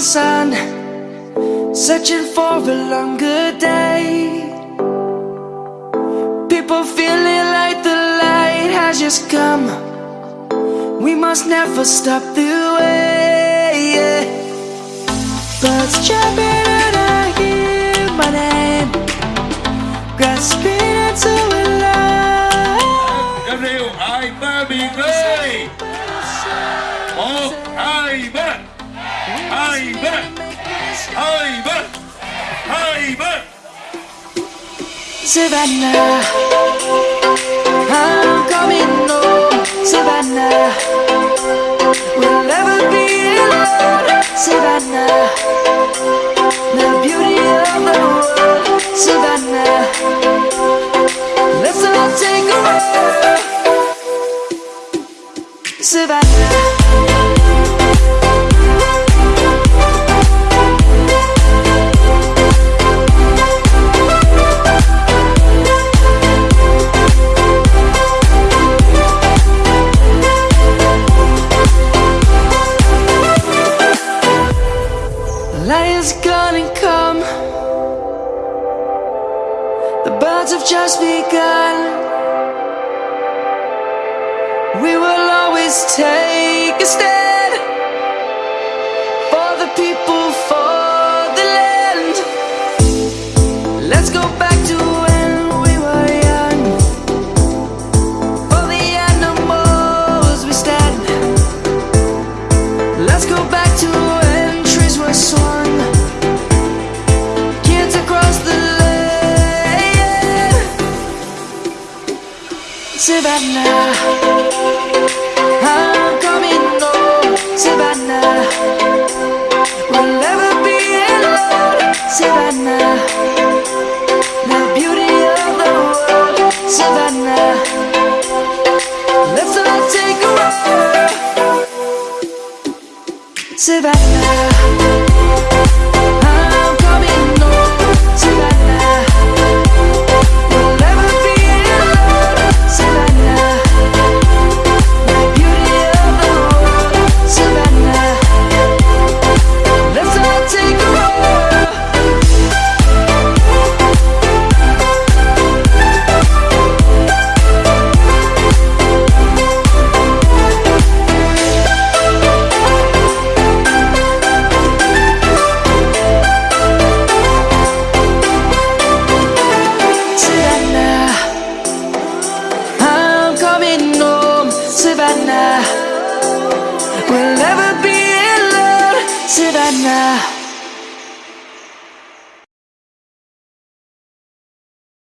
sun Searching for a longer day. People feeling like the light has just come. We must never stop the way Birds jumping and I hear my name. Grasping ba hai ba Savannah The birds have just begun. We will always take a stand Savannah. I'm coming home oh, Savannah. We'll never be alone Savannah. The beauty of the world Savannah. Let's all take a walk. Savannah We'll